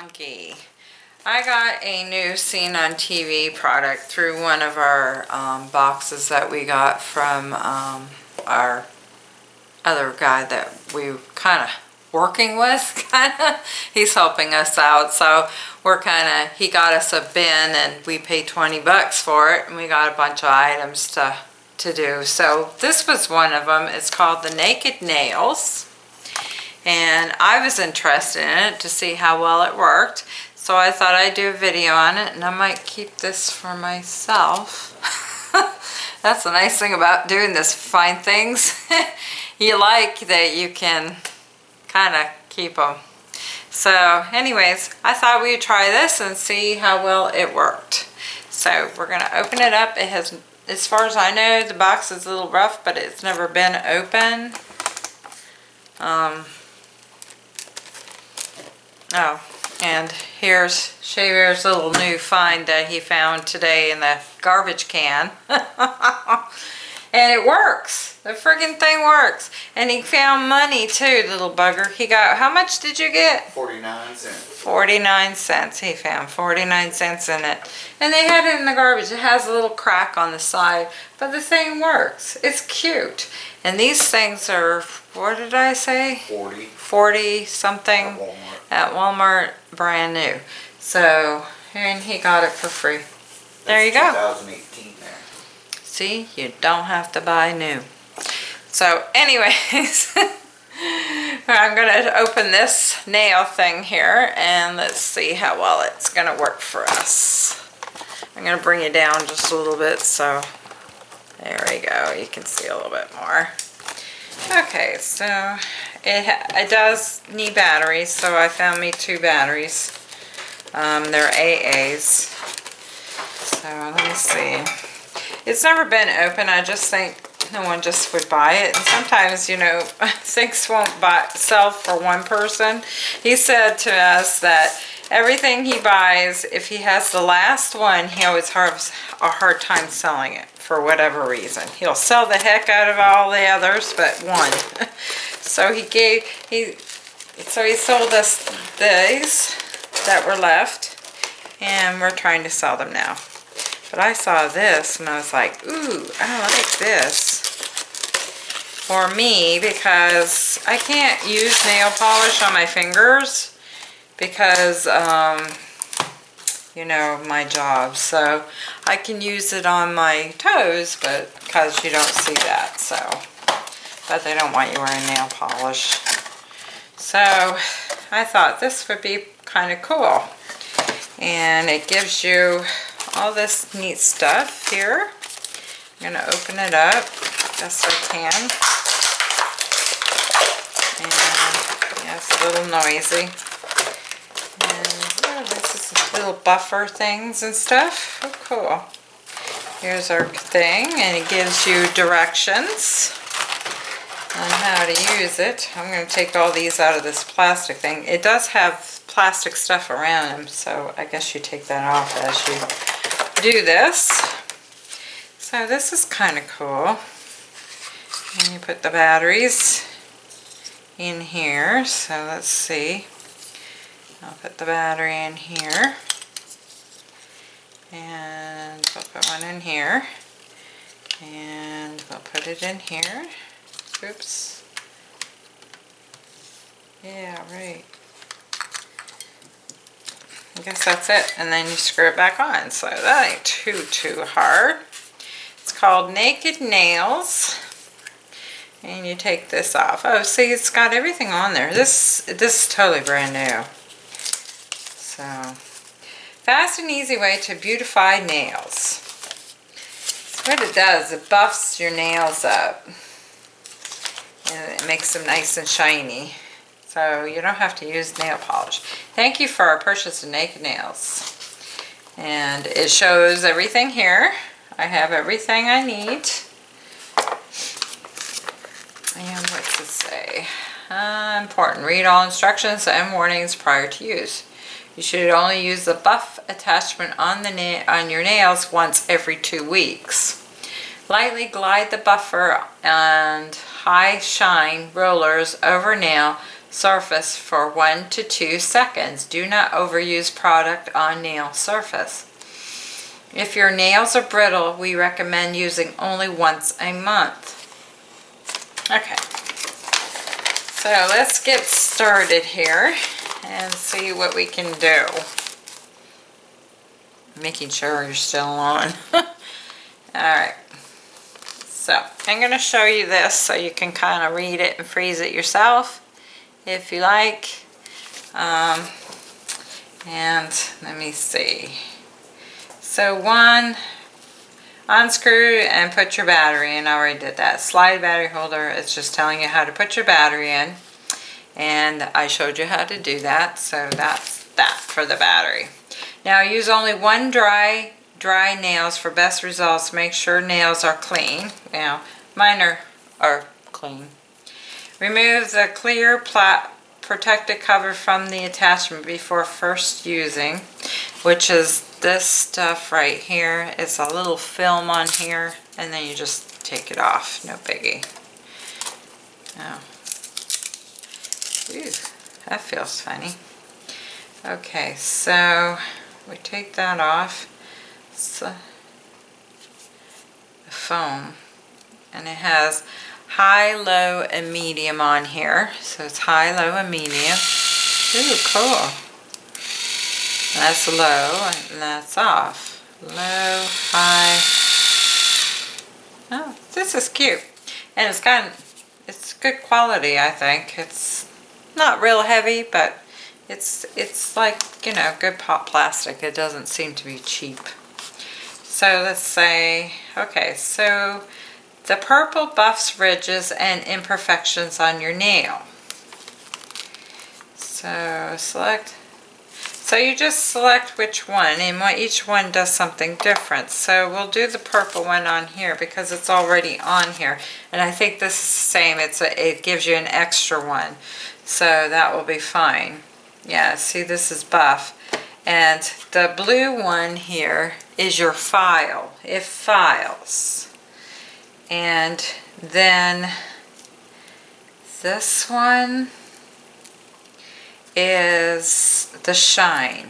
Monkey. I got a new Seen on TV product through one of our um, boxes that we got from um, our other guy that we were kind of working with, kind of. He's helping us out, so we're kind of, he got us a bin and we paid 20 bucks for it and we got a bunch of items to, to do. So this was one of them. It's called the Naked Nails and I was interested in it to see how well it worked. So I thought I'd do a video on it and I might keep this for myself. That's the nice thing about doing this, find things you like that you can kind of keep them. So anyways, I thought we'd try this and see how well it worked. So we're gonna open it up. It has, as far as I know, the box is a little rough, but it's never been open. Um, oh, and here's Shea Bear's little new find that he found today in the garbage can. and it works. The friggin' thing works. And he found money too, little bugger. He got, how much did you get? 49 cents. 49 cents. He found 49 cents in it. And they had it in the garbage. It has a little crack on the side, but the thing works. It's cute. And these things are, what did I say? 40 40 something at Walmart. at Walmart, brand new. So, and he got it for free. There you That's go. 2018 there. See, you don't have to buy new. So anyways, I'm gonna open this nail thing here and let's see how well it's gonna work for us. I'm gonna bring it down just a little bit so there we go. You can see a little bit more. Okay, so it, it does need batteries, so I found me two batteries. Um, they're AAs. So let me see. It's never been open. I just think no one just would buy it. And sometimes, you know, things won't buy, sell for one person. He said to us that everything he buys, if he has the last one, he always has a hard time selling it for whatever reason. He'll sell the heck out of all the others, but one. so he gave, he, so he sold us these that were left and we're trying to sell them now. But I saw this and I was like, ooh, I like this for me because I can't use nail polish on my fingers because, um, you know, my job. So I can use it on my toes, but because you don't see that, so. But they don't want you wearing nail polish. So I thought this would be kind of cool. And it gives you all this neat stuff here. I'm gonna open it up best I can. And yeah, it's a little noisy. And yeah, this is little buffer things and stuff. Oh, cool. Here's our thing, and it gives you directions on how to use it. I'm going to take all these out of this plastic thing. It does have plastic stuff around them, so I guess you take that off as you do this. So this is kind of cool. And you put the batteries in here. So let's see. I'll put the battery in here. And we'll put one in here. And we'll put it in here. Oops. Yeah, right. I guess that's it. And then you screw it back on. So that ain't too, too hard. It's called Naked Nails. And you take this off. Oh, see, it's got everything on there. This, this is totally brand new. So, fast and easy way to beautify nails. So what it does, it buffs your nails up. And it makes them nice and shiny. So you don't have to use nail polish. Thank you for our purchase of Naked Nails. And it shows everything here. I have everything I need. And what's it say? Uh, important. Read all instructions and warnings prior to use. You should only use the buff attachment on the on your nails once every two weeks. Lightly glide the buffer and high shine rollers over nail surface for one to two seconds. Do not overuse product on nail surface. If your nails are brittle, we recommend using only once a month. Okay, so let's get started here and see what we can do. Making sure you're still on. Alright, so I'm going to show you this so you can kind of read it and freeze it yourself if you like. Um, and let me see. So one, unscrew and put your battery in. I already did that. Slide battery holder, it's just telling you how to put your battery in. And I showed you how to do that, so that's that for the battery. Now use only one dry dry nails for best results. Make sure nails are clean. Now mine are, are clean. Remove the clear plat protective cover from the attachment before first using, which is this stuff right here. It's a little film on here, and then you just take it off. No biggie. Oh. Ooh, that feels funny. Okay, so we take that off. It's uh, a, a foam, and it has high, low, and medium on here. So it's high, low, and medium. Ooh, cool. That's low, and that's off. Low, high. Oh, this is cute. And it's of, it's good quality, I think. It's not real heavy, but it's, it's like, you know, good pop plastic. It doesn't seem to be cheap. So let's say, okay, so the purple buffs ridges and imperfections on your nail. So select, so you just select which one and what each one does something different. So we'll do the purple one on here because it's already on here. And I think this is the same, it's a, it gives you an extra one. So that will be fine. Yeah, see this is buff. And the blue one here is your file. It files. And then this one is the shine.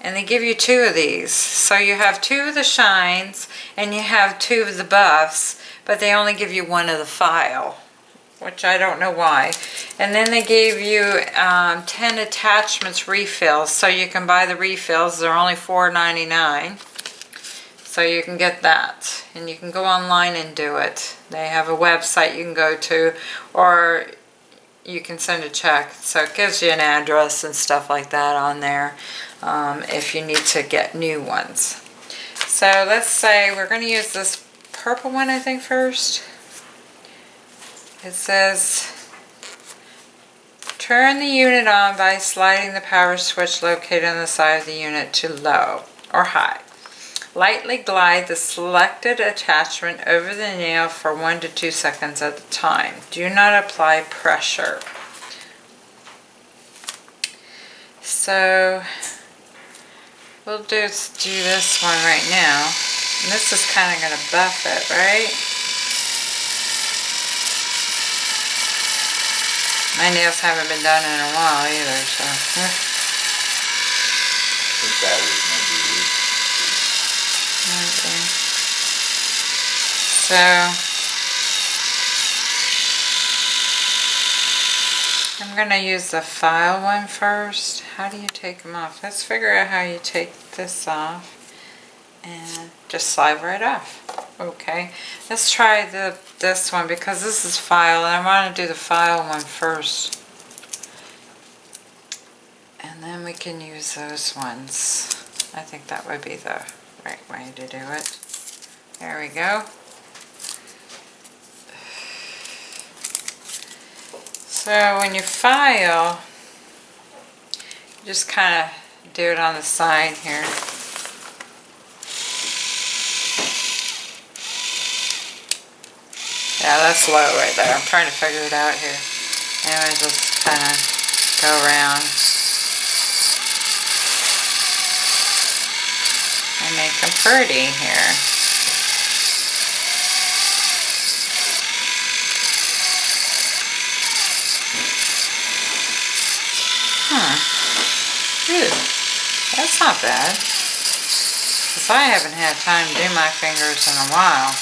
And they give you two of these. So you have two of the shines and you have two of the buffs, but they only give you one of the file, which I don't know why. And then they gave you um, 10 attachments refills, so you can buy the refills. They're only $4.99. So you can get that and you can go online and do it. They have a website you can go to or you can send a check. So it gives you an address and stuff like that on there um, if you need to get new ones. So let's say we're going to use this purple one I think first. It says turn the unit on by sliding the power switch located on the side of the unit to low or high. Lightly glide the selected attachment over the nail for one to two seconds at a time. Do not apply pressure. So we'll do, do this one right now. And this is kind of going to buff it, right? My nails haven't been done in a while either, so. Okay. So, I'm going to use the file one first. How do you take them off? Let's figure out how you take this off and just slide right off. Okay, let's try the this one because this is file and I want to do the file one first. And then we can use those ones. I think that would be the right way to do it. There we go. So when you file, you just kind of do it on the side here. Yeah, that's low right there. I'm trying to figure it out here. Anyway, just kind of go around. I make them pretty here. Huh. Ew. That's not bad. Because I haven't had time to do my fingers in a while.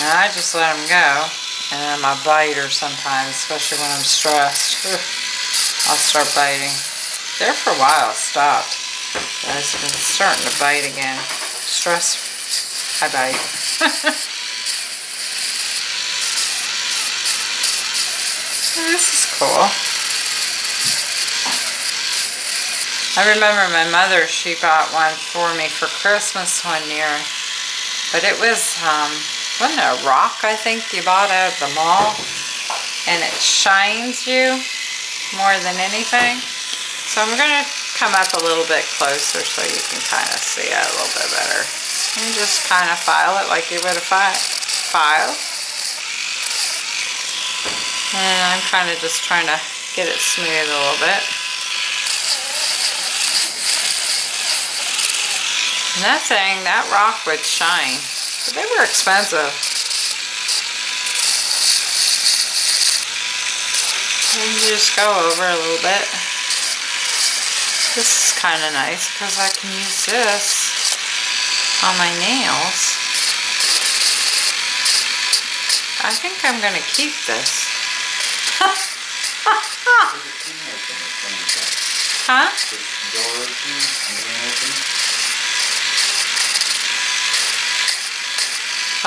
And I just let them go. And then my biter sometimes, especially when I'm stressed. I'll start biting. There for a while, stopped. I've been starting to bite again. Stress, I bite. this is cool. I remember my mother, she bought one for me for Christmas one year. But it was, um, wasn't it a rock I think you bought at the mall? And it shines you more than anything. So I'm going to come up a little bit closer so you can kind of see it a little bit better. And just kind of file it like you would a fi file. And I'm kind of just trying to get it smooth a little bit. And that thing, that rock would shine. But they were expensive. And you just go over a little bit. This is kind of nice because I can use this on my nails. I think I'm going to keep this. huh?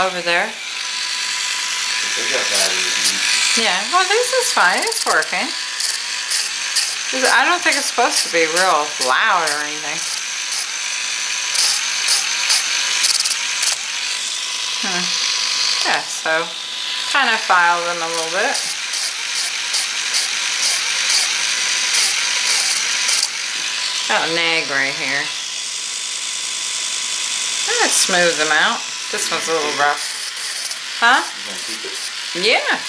Over there? Yeah, well this is fine, it's working. I don't think it's supposed to be real loud or anything. Hmm. Yeah, so kind of file them a little bit. Got a nag right here. Let's smooth them out. This one's a little rough. Huh? Yeah.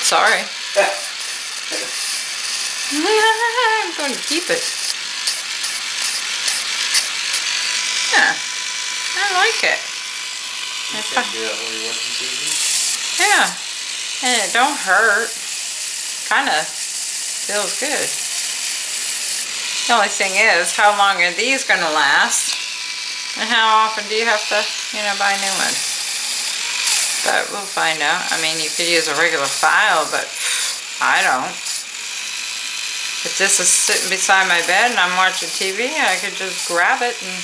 Sorry. I'm going to keep it. Yeah. I like it. You can't do that when you're watching TV. Yeah. And it don't hurt. Kind of feels good. The only thing is, how long are these going to last? And how often do you have to, you know, buy new ones? But we'll find out. I mean, you could use a regular file, but I don't. If this is sitting beside my bed and I'm watching TV, I could just grab it and,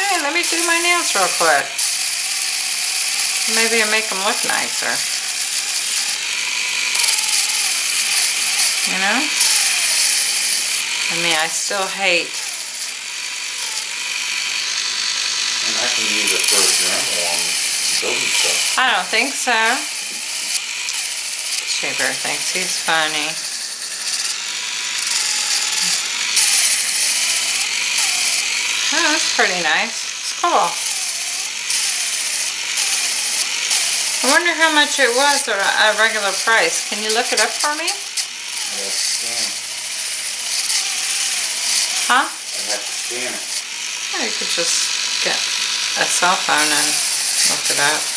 hey, let me do my nails real quick. Maybe it'll make them look nicer. You know? I mean, I still hate. And I can use it for example on building stuff. I don't think so. Shea Bear thinks he's funny. Oh, that's pretty nice. It's cool. I wonder how much it was at a regular price. Can you look it up for me? I have to scan it. Huh? I have to scan it. Oh, you could just get a cell phone and look it up.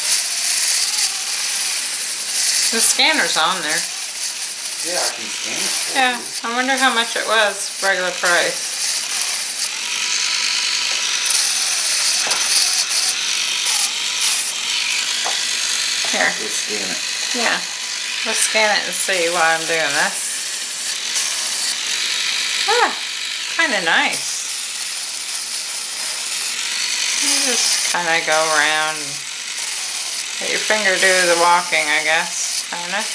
The scanner's on there. Yeah, I can scan it Yeah, you. I wonder how much it was, regular price. Here. Let's scan it. yeah. Let's scan it and see why I'm doing this. Ah, kind of nice. You just kind of go around and let your finger do the walking, I guess, kind of.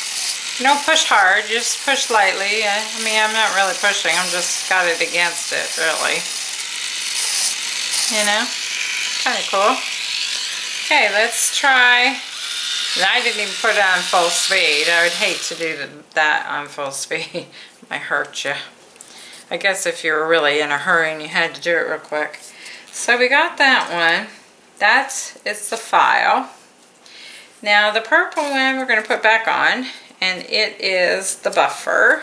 You don't push hard, just push lightly. I I mean, I'm not really pushing, I'm just got it against it, really. You know? Kind of cool. Okay, let's try. And I didn't even put it on full speed. I would hate to do that on full speed. Might hurt you. I guess if you were really in a hurry and you had to do it real quick. So we got that one. That's, it's the file. Now the purple one we're going to put back on and it is the buffer.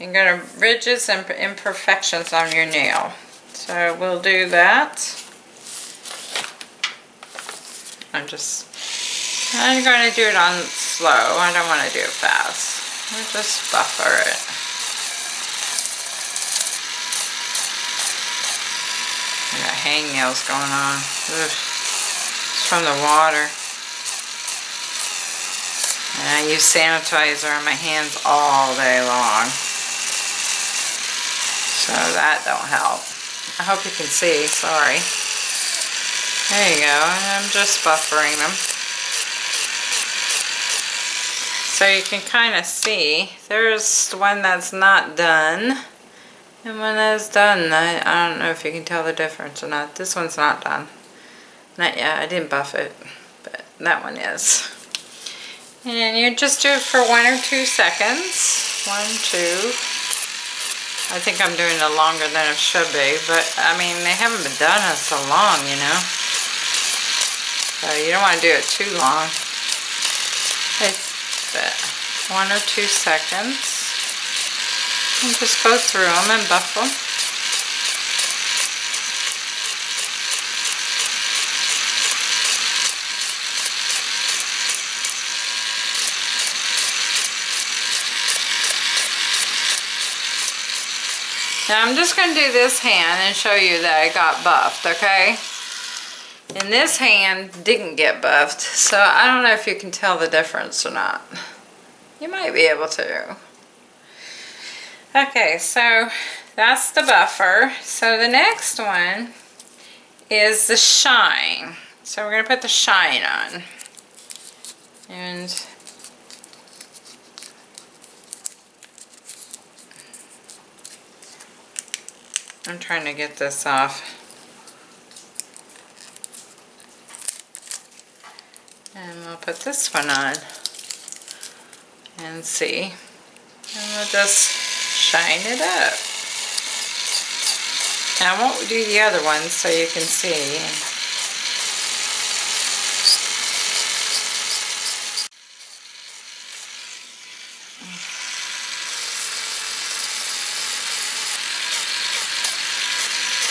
You're going to ridges and imperfections on your nail. So we'll do that. I'm just I'm going to do it on slow. I don't want to do it fast. We'll just buffer it. I got hang nails going on. Ugh. It's from the water. And I use sanitizer on my hands all day long. So that don't help. I hope you can see, sorry. There you go, I'm just buffering them. So you can kind of see, there's one that's not done. And when that's done, I, I don't know if you can tell the difference or not. This one's not done. Not yet, I didn't buff it, but that one is. And you just do it for one or two seconds. One, two. I think I'm doing it longer than it should be, but I mean, they haven't been done in so long, you know. So you don't want to do it too long. It's uh, one or two seconds. And just go through them and buff them. Now I'm just going to do this hand and show you that I got buffed, okay? And this hand didn't get buffed, so I don't know if you can tell the difference or not. You might be able to. Okay, so that's the buffer. So the next one is the shine. So we're going to put the shine on. And I'm trying to get this off. And we'll put this one on and see. And we'll just shine it up. Now I won't do the other ones so you can see.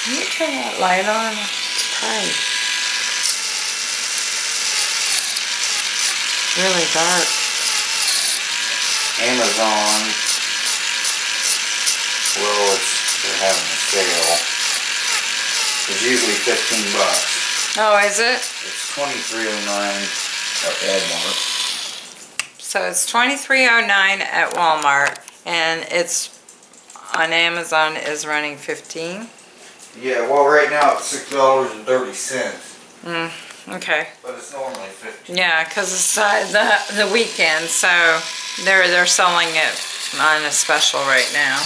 Can you turn that light on? It's bright. Really dark. Amazon. Well, it's, they're having a sale. It's usually fifteen bucks. Oh, is it? It's twenty-three oh nine at Walmart. So it's twenty-three oh nine at Walmart and it's on Amazon is running fifteen. Yeah, well, right now it's six dollars and thirty cents, Mm, okay. but it's normally fifteen. Yeah, because it's uh, the, the weekend, so they're, they're selling it on a special right now.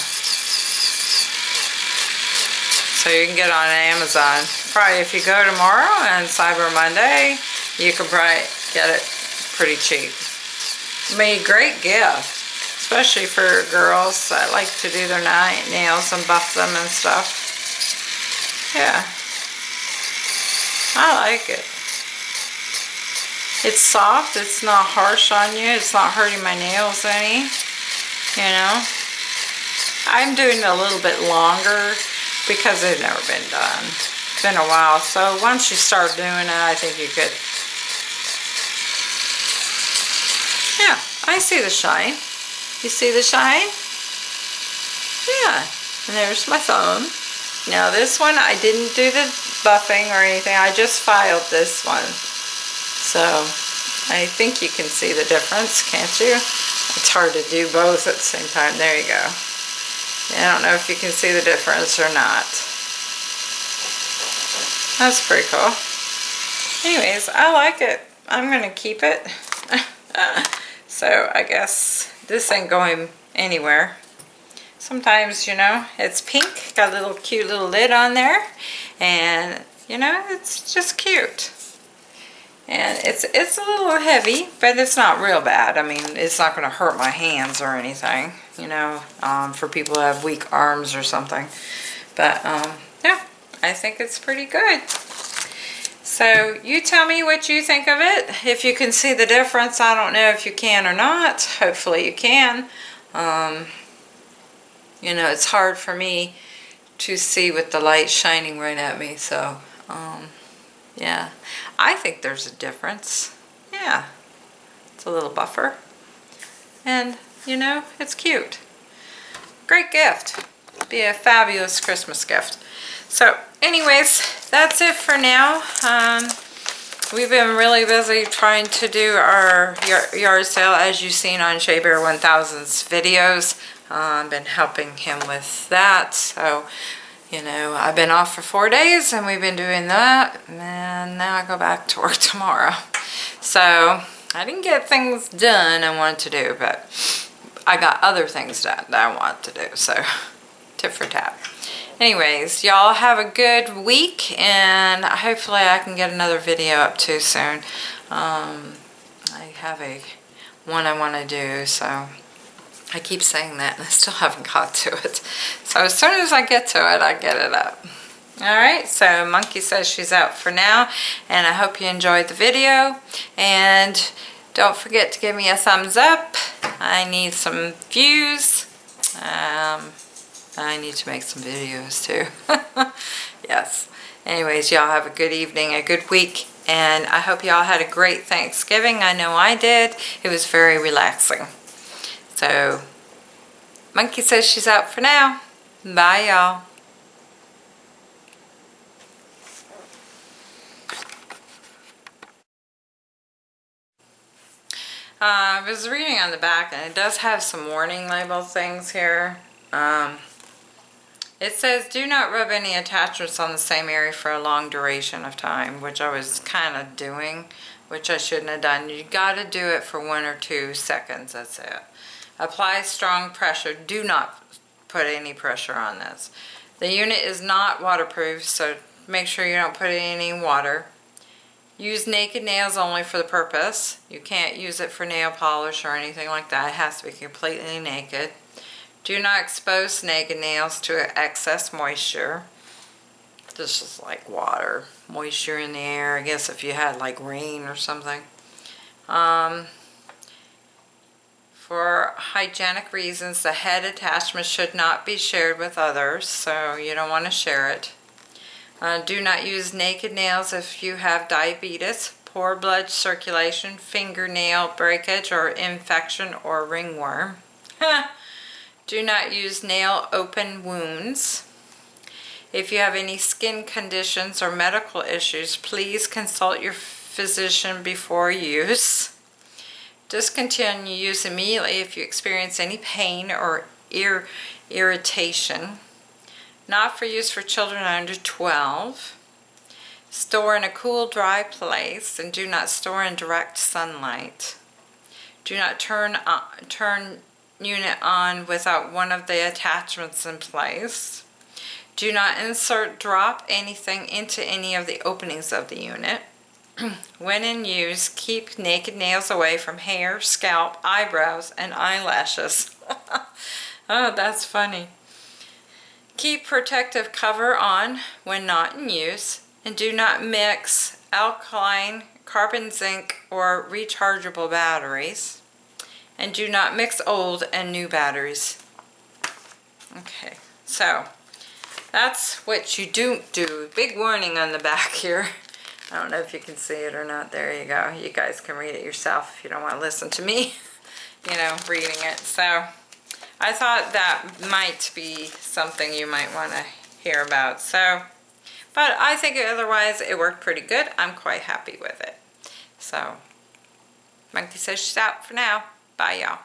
So you can get it on Amazon. Probably if you go tomorrow and Cyber Monday, you can probably get it pretty cheap. I mean, great gift, especially for girls that like to do their nails and buff them and stuff. Yeah. I like it. It's soft, it's not harsh on you, it's not hurting my nails any, you know. I'm doing it a little bit longer because they've never been done. It's been a while, so once you start doing it, I think you could. Yeah, I see the shine. You see the shine? Yeah, and there's my thumb. Now this one, I didn't do the buffing or anything, I just filed this one. So, I think you can see the difference, can't you? It's hard to do both at the same time, there you go. I don't know if you can see the difference or not. That's pretty cool. Anyways, I like it. I'm gonna keep it. so I guess this ain't going anywhere sometimes, you know, it's pink, got a little cute little lid on there, and, you know, it's just cute. And it's it's a little heavy, but it's not real bad. I mean, it's not going to hurt my hands or anything, you know, um, for people who have weak arms or something. But, um, yeah, I think it's pretty good. So you tell me what you think of it. If you can see the difference, I don't know if you can or not. Hopefully you can. Um, you know, it's hard for me to see with the light shining right at me. So, um, yeah, I think there's a difference. Yeah, it's a little buffer. And, you know, it's cute. Great gift. Be a fabulous Christmas gift. So anyways, that's it for now. Um, we've been really busy trying to do our yard sale as you've seen on Shea Bear 1000's videos. I've been helping him with that. So, you know, I've been off for four days and we've been doing that. And now I go back to work tomorrow. So I didn't get things done I wanted to do, but I got other things done that I want to do. So tip for tap. Anyways, y'all have a good week and hopefully I can get another video up too soon. Um, I have a one I want to do, so I keep saying that and I still haven't got to it. So as soon as I get to it, I get it up. Alright, so Monkey says she's out for now, and I hope you enjoyed the video, and don't forget to give me a thumbs up. I need some views. Um, I need to make some videos too. yes. Anyways, y'all have a good evening, a good week, and I hope y'all had a great Thanksgiving. I know I did. It was very relaxing. So, Monkey says she's out for now. Bye, y'all. Uh, I was reading on the back, and it does have some warning label things here. Um, it says, do not rub any attachments on the same area for a long duration of time, which I was kind of doing, which I shouldn't have done. You got to do it for one or two seconds, that's it. Apply strong pressure. Do not put any pressure on this. The unit is not waterproof, so make sure you don't put any water. Use naked nails only for the purpose. You can't use it for nail polish or anything like that. It has to be completely naked. Do not expose naked nails to excess moisture. This is like water, moisture in the air. I guess if you had like rain or something. Um, for hygienic reasons, the head attachment should not be shared with others, so you don't want to share it. Uh, do not use naked nails if you have diabetes, poor blood circulation, fingernail breakage or infection or ringworm. do not use nail open wounds. If you have any skin conditions or medical issues, please consult your physician before use. Discontinue use immediately if you experience any pain or ir irritation. Not for use for children under 12. Store in a cool, dry place and do not store in direct sunlight. Do not turn, on, turn unit on without one of the attachments in place. Do not insert, drop anything into any of the openings of the unit. when in use, keep naked nails away from hair, scalp, eyebrows, and eyelashes. oh, that's funny. Keep protective cover on when not in use and do not mix alkaline, carbon zinc, or rechargeable batteries. And do not mix old and new batteries. Okay, so that's what you don't do. Big warning on the back here. I don't know if you can see it or not. There you go. You guys can read it yourself if you don't want to listen to me, you know, reading it. So I thought that might be something you might want to hear about. So, but I think otherwise it worked pretty good. I'm quite happy with it. So, Monkey says she's out for now. Bye, y'all.